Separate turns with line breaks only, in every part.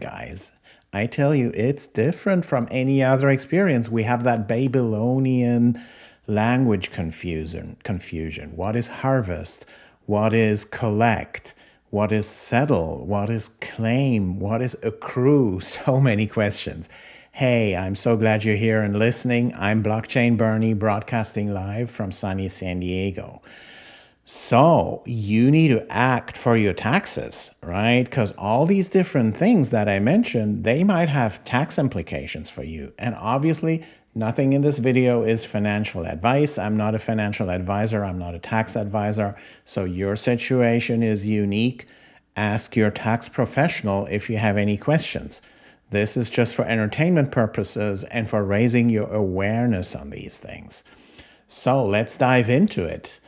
guys. I tell you, it's different from any other experience. We have that Babylonian language confusion. Confusion. What is harvest? What is collect? What is settle? What is claim? What is accrue? So many questions. Hey, I'm so glad you're here and listening. I'm Blockchain Bernie, broadcasting live from sunny San Diego. So you need to act for your taxes, right? Because all these different things that I mentioned, they might have tax implications for you. And obviously, nothing in this video is financial advice. I'm not a financial advisor. I'm not a tax advisor. So your situation is unique. Ask your tax professional if you have any questions. This is just for entertainment purposes and for raising your awareness on these things. So let's dive into it.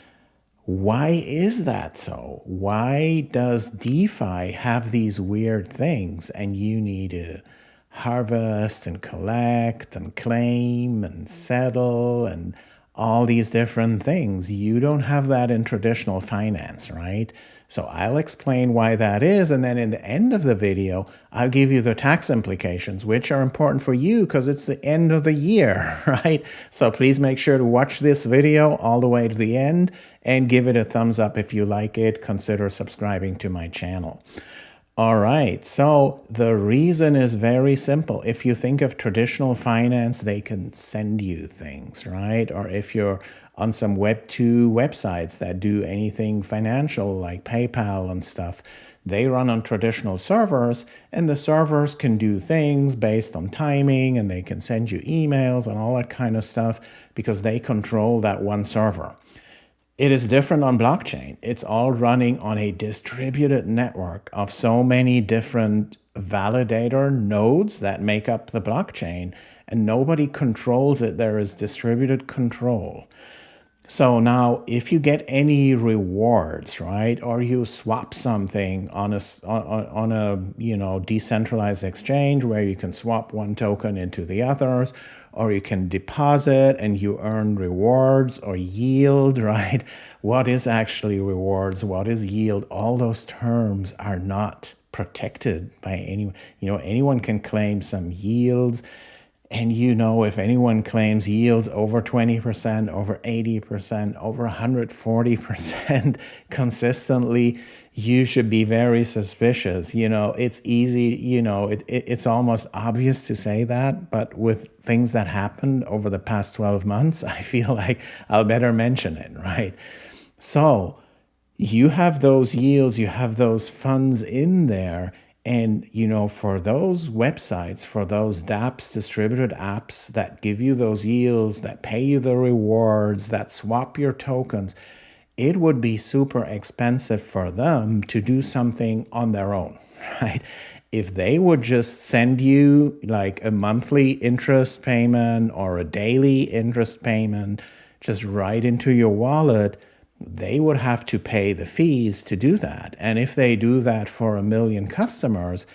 Why is that so? Why does DeFi have these weird things and you need to harvest and collect and claim and settle and all these different things? You don't have that in traditional finance, right? So I'll explain why that is. And then in the end of the video, I'll give you the tax implications, which are important for you because it's the end of the year, right? So please make sure to watch this video all the way to the end and give it a thumbs up if you like it. Consider subscribing to my channel. All right, so the reason is very simple. If you think of traditional finance, they can send you things, right? Or if you're on some Web2 websites that do anything financial like PayPal and stuff. They run on traditional servers, and the servers can do things based on timing, and they can send you emails and all that kind of stuff because they control that one server. It is different on blockchain. It's all running on a distributed network of so many different validator nodes that make up the blockchain, and nobody controls it. There is distributed control. So now if you get any rewards, right, or you swap something on a, on, a, you know, decentralized exchange where you can swap one token into the others, or you can deposit and you earn rewards or yield, right? What is actually rewards? What is yield? All those terms are not protected by anyone. You know, anyone can claim some yields and you know, if anyone claims yields over 20%, over 80%, over 140% consistently, you should be very suspicious. You know, it's easy, you know, it, it, it's almost obvious to say that, but with things that happened over the past 12 months, I feel like I'll better mention it, right? So you have those yields, you have those funds in there, and, you know, for those websites, for those dApps, distributed apps that give you those yields, that pay you the rewards, that swap your tokens, it would be super expensive for them to do something on their own, right? If they would just send you like a monthly interest payment or a daily interest payment just right into your wallet, they would have to pay the fees to do that. And if they do that for a million customers,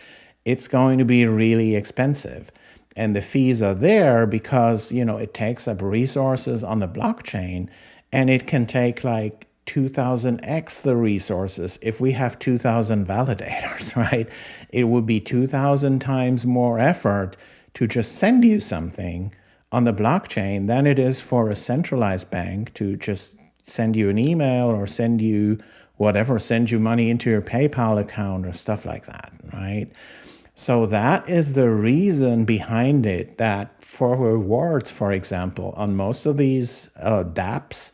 it's going to be really expensive. And the fees are there because, you know, it takes up resources on the blockchain and it can take like 2000x the resources. If we have 2000 validators, right, it would be 2000 times more effort to just send you something on the blockchain than it is for a centralized bank to just send you an email or send you whatever, send you money into your PayPal account or stuff like that, right? So that is the reason behind it that for rewards, for example, on most of these uh, dApps,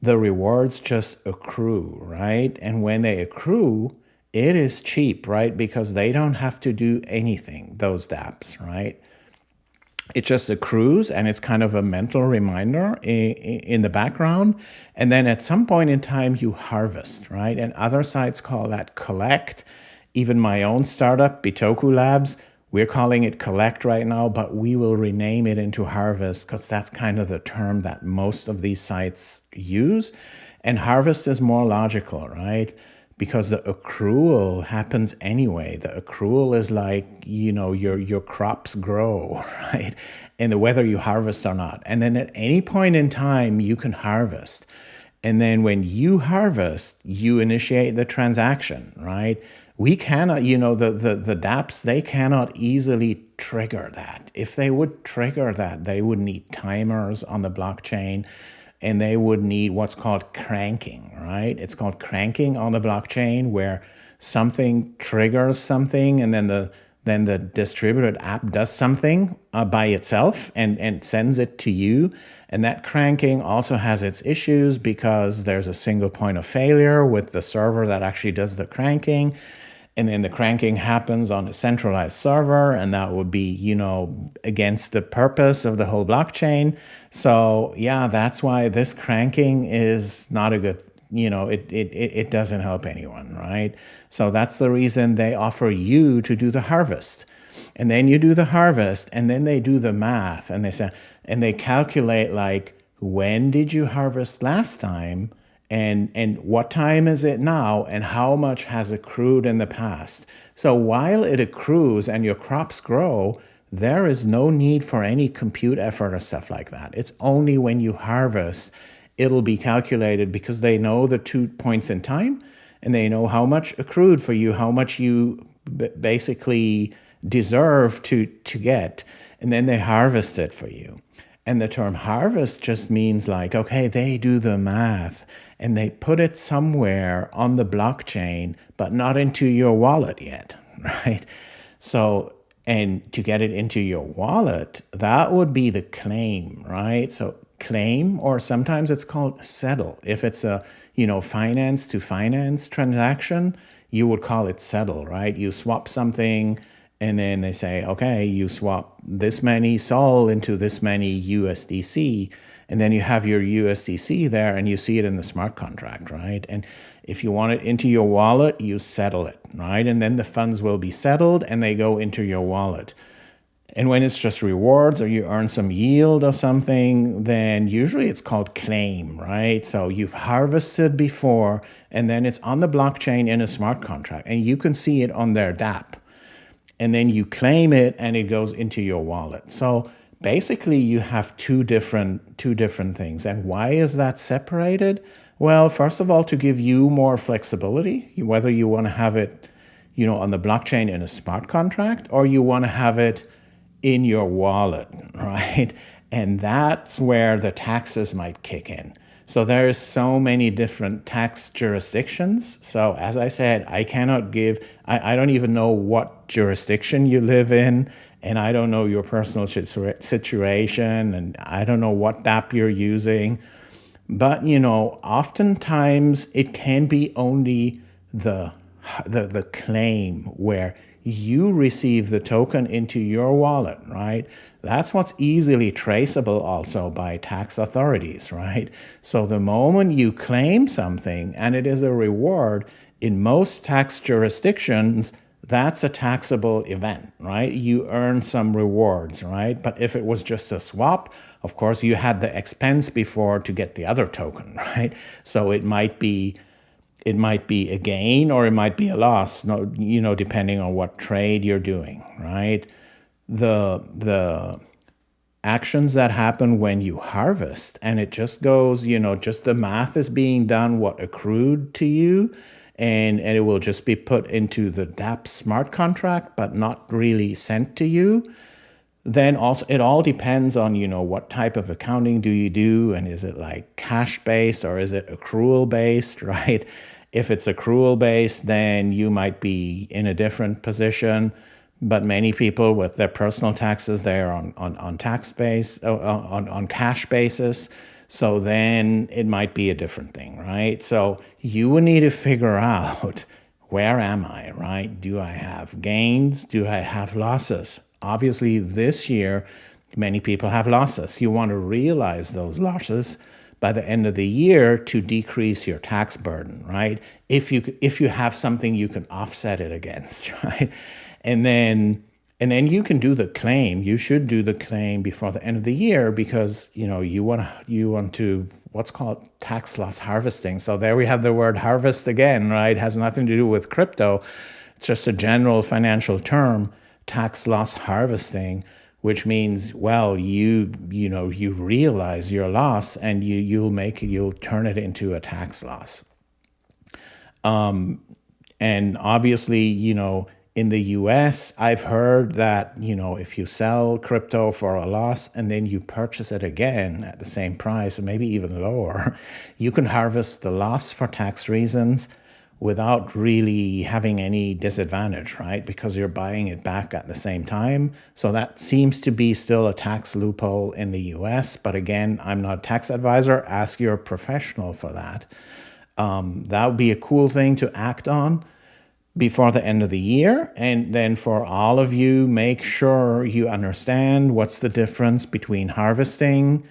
the rewards just accrue, right? And when they accrue, it is cheap, right? Because they don't have to do anything, those dApps, right? It just accrues and it's kind of a mental reminder in, in, the background. And then at some point in time, you harvest, right? And other sites call that collect. Even my own startup, Bitoku Labs, we're calling it collect right now, but we will rename it into harvest because that's kind of the term that most of these sites use. And harvest is more logical, right? Because the accrual happens anyway. The accrual is like, you know, your, your crops grow, right? And the whether you harvest or not. And then at any point in time, you can harvest. And then when you harvest, you initiate the transaction, right? we cannot, you know, the, the, the dApps, they cannot easily trigger that. If they would trigger that, they would need timers on the blockchain and they would need what's called cranking, right? It's called cranking on the blockchain where something triggers something and then the then the distributed app does something uh, by itself and, and sends it to you. And that cranking also has its issues because there's a single point of failure with the server that actually does the cranking and then the cranking happens on a centralized server and that would be you know against the purpose of the whole blockchain. So yeah that's why this cranking is not a good you know it it it doesn't help anyone right? So that's the reason they offer you to do the harvest. And then you do the harvest and then they do the math and they say and they calculate like when did you harvest last time and and what time is it now and how much has accrued in the past? So while it accrues and your crops grow there is no need for any compute effort or stuff like that. It's only when you harvest it'll be calculated because they know the two points in time and they know how much accrued for you how much you basically deserve to to get and then they harvest it for you. And the term harvest just means like okay they do the math and they put it somewhere on the blockchain, but not into your wallet yet, right? So, and to get it into your wallet, that would be the claim, right? So claim, or sometimes it's called settle. If it's a, you know, finance to finance transaction, you would call it settle, right? You swap something and then they say, okay, you swap this many SOL into this many USDC and then you have your USDC there and you see it in the smart contract, right? And if you want it into your wallet, you settle it, right? And then the funds will be settled and they go into your wallet. And when it's just rewards or you earn some yield or something, then usually it's called claim, right? So you've harvested before and then it's on the blockchain in a smart contract and you can see it on their dApp. And then you claim it and it goes into your wallet. So basically you have two different two different things. And why is that separated? Well, first of all, to give you more flexibility, whether you want to have it, you know, on the blockchain in a smart contract or you want to have it in your wallet, right? And that's where the taxes might kick in. So there's so many different tax jurisdictions. So as I said, I cannot give, I, I don't even know what jurisdiction you live in and I don't know your personal situation, and I don't know what dApp you're using. But, you know, oftentimes it can be only the, the, the claim where you receive the token into your wallet, right? That's what's easily traceable also by tax authorities, right? So the moment you claim something and it is a reward, in most tax jurisdictions, that's a taxable event, right? You earn some rewards, right? But if it was just a swap, of course, you had the expense before to get the other token, right? So it might be it might be a gain or it might be a loss, you know, depending on what trade you're doing, right? The the actions that happen when you harvest and it just goes, you know, just the math is being done what accrued to you and, and it will just be put into the dApp smart contract, but not really sent to you. Then also, it all depends on, you know, what type of accounting do you do? And is it like cash based or is it accrual based, right? If it's accrual based, then you might be in a different position. But many people with their personal taxes, they're on, on, on tax base, uh, on, on cash basis. So then it might be a different thing, right? So you would need to figure out where am I, right? Do I have gains? Do I have losses? Obviously, this year, many people have losses. You want to realize those losses by the end of the year to decrease your tax burden, right? If you if you have something you can offset it against, right? And then and then you can do the claim. You should do the claim before the end of the year because you know you want to you want to what's called tax loss harvesting. So there we have the word harvest again, right? It has nothing to do with crypto. It's just a general financial term, tax loss harvesting, which means well, you you know you realize your loss and you you'll make you'll turn it into a tax loss. Um, And obviously, you know, in the US, I've heard that, you know, if you sell crypto for a loss and then you purchase it again at the same price or maybe even lower, you can harvest the loss for tax reasons without really having any disadvantage, right? Because you're buying it back at the same time. So that seems to be still a tax loophole in the US. But again, I'm not a tax advisor. Ask your professional for that. Um, that would be a cool thing to act on before the end of the year. And then for all of you, make sure you understand what's the difference between harvesting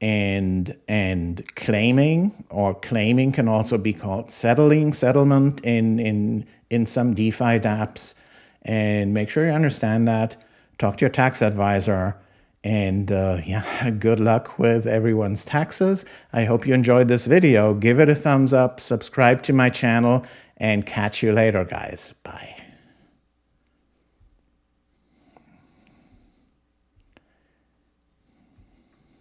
and and claiming or claiming can also be called settling settlement in in in some DeFi dApps. And make sure you understand that. Talk to your tax advisor and uh, yeah good luck with everyone's taxes. I hope you enjoyed this video. Give it a thumbs up subscribe to my channel and catch you later guys. Bye